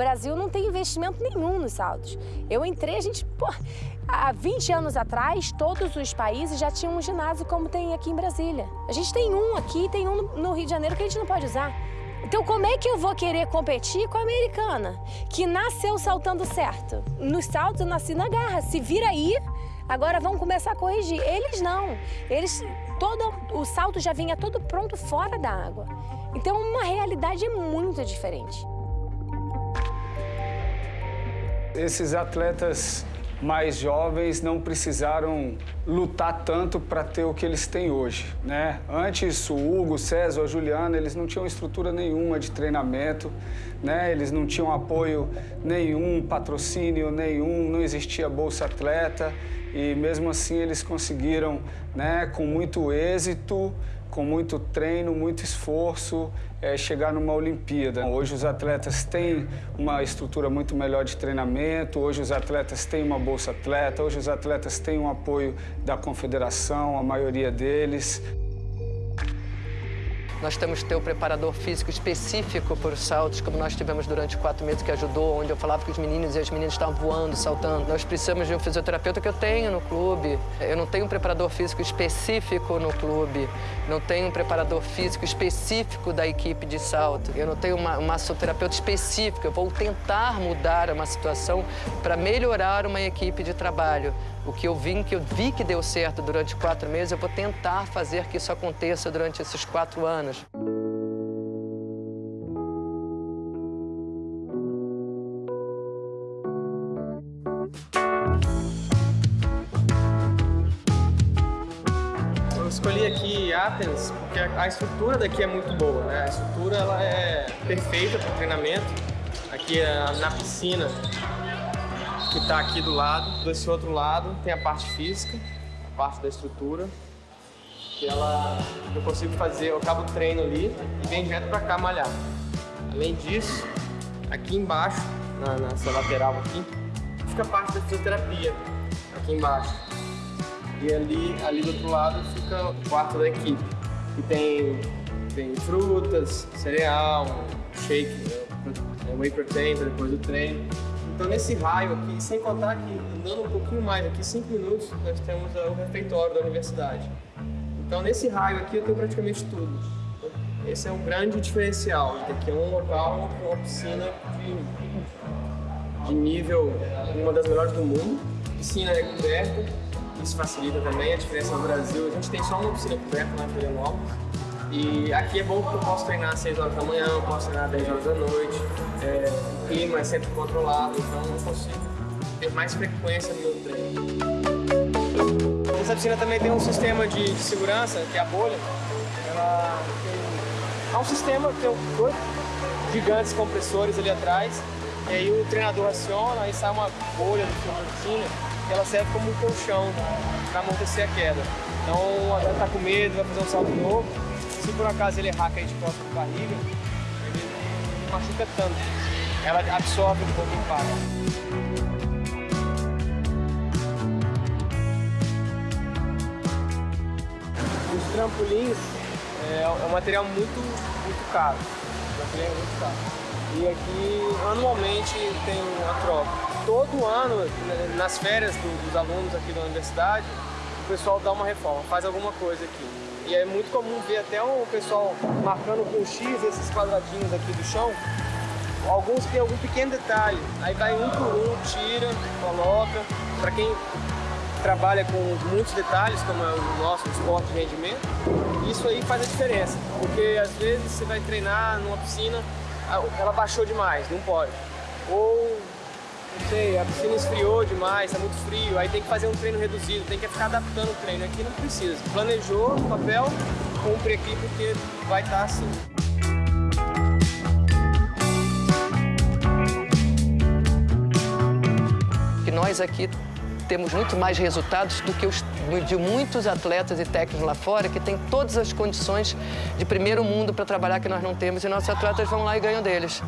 Brasil não tem investimento nenhum nos saltos. Eu entrei, a gente, pô, há 20 anos atrás, todos os países já tinham um ginásio como tem aqui em Brasília. A gente tem um aqui, tem um no Rio de Janeiro que a gente não pode usar. Então, como é que eu vou querer competir com a americana, que nasceu saltando certo? Nos saltos eu nasci na garra. Se vira aí, agora vão começar a corrigir. Eles não. Eles, todo o salto já vinha todo pronto fora da água. Então, uma realidade muito diferente. Esses atletas mais jovens não precisaram lutar tanto para ter o que eles têm hoje, né? Antes, o Hugo, o César, a Juliana, eles não tinham estrutura nenhuma de treinamento, né? Eles não tinham apoio nenhum, patrocínio nenhum, não existia Bolsa Atleta e mesmo assim eles conseguiram, né, com muito êxito, com muito treino, muito esforço, é, chegar numa Olimpíada. Hoje os atletas têm uma estrutura muito melhor de treinamento, hoje os atletas têm uma bolsa atleta, hoje os atletas têm um apoio da confederação, a maioria deles. Nós temos que ter o preparador físico específico para os saltos, como nós tivemos durante quatro meses, que ajudou, onde eu falava que os meninos e as meninas estavam voando, saltando. Nós precisamos de um fisioterapeuta que eu tenho no clube. Eu não tenho um preparador físico específico no clube. Não tenho um preparador físico específico da equipe de salto. Eu não tenho uma, uma massoterapeuta específica. Eu vou tentar mudar uma situação para melhorar uma equipe de trabalho. O que eu vi, que eu vi que deu certo durante quatro meses, eu vou tentar fazer que isso aconteça durante esses quatro anos. Escolhi aqui Athens porque a estrutura daqui é muito boa, né? A estrutura ela é perfeita para treinamento. Aqui é na piscina que está aqui do lado. Desse outro lado tem a parte física, a parte da estrutura, que ela eu consigo fazer, eu acabo o treino ali e venho direto para cá malhar. Além disso, aqui embaixo, na, nessa lateral aqui, fica a parte da fisioterapia, aqui embaixo. E ali, ali do outro lado fica o quarto da equipe, que tem, tem frutas, cereal, shake, né, whey protein depois do treino. Então nesse raio aqui, sem contar que andando um pouquinho mais aqui, 5 minutos, nós temos o refeitório da universidade. Então nesse raio aqui eu tenho praticamente tudo. Esse é um grande diferencial. Aqui é um local com uma piscina de, de nível, uma das melhores do mundo. A piscina é coberta, isso facilita também a diferença no Brasil. A gente tem só uma piscina coberta lá em Florianópolis. E aqui é bom porque eu posso treinar às 6 horas da manhã, eu posso treinar às 10 horas da noite. É, o clima é sempre controlado, então eu consigo ter mais frequência no meu treino. Essa piscina também tem um sistema de, de segurança, que é a bolha. Ela tem, é um sistema, tem dois gigantes compressores ali atrás. E aí o treinador aciona, aí sai uma bolha do fundo da piscina, que ela serve como um colchão para amortecer a queda. Então, o atleta está com medo, vai fazer um salto novo, por acaso ele errar cair de costas de barriga, ele não machuca tanto. Ela absorve um pouco o impacto. Os trampolins é, é um material muito, muito caro. O trampolim é muito caro. E aqui, anualmente, tem uma troca. Todo ano, nas férias dos alunos aqui da universidade, o pessoal dá uma reforma, faz alguma coisa aqui. E é muito comum ver até o pessoal marcando com X esses quadradinhos aqui do chão. Alguns têm algum pequeno detalhe, aí vai um por um, tira, coloca. Para quem trabalha com muitos detalhes, como é o nosso esporte de rendimento, isso aí faz a diferença. Porque às vezes você vai treinar numa piscina, ela baixou demais, não pode. Ou não sei, a piscina esfriou demais, está muito frio, aí tem que fazer um treino reduzido, tem que ficar adaptando o treino. Aqui não precisa. Planejou no papel, cumpre aqui porque vai estar tá assim. Que nós aqui temos muito mais resultados do que os de muitos atletas e técnicos lá fora que têm todas as condições de primeiro mundo para trabalhar que nós não temos e nossos atletas vão lá e ganham deles.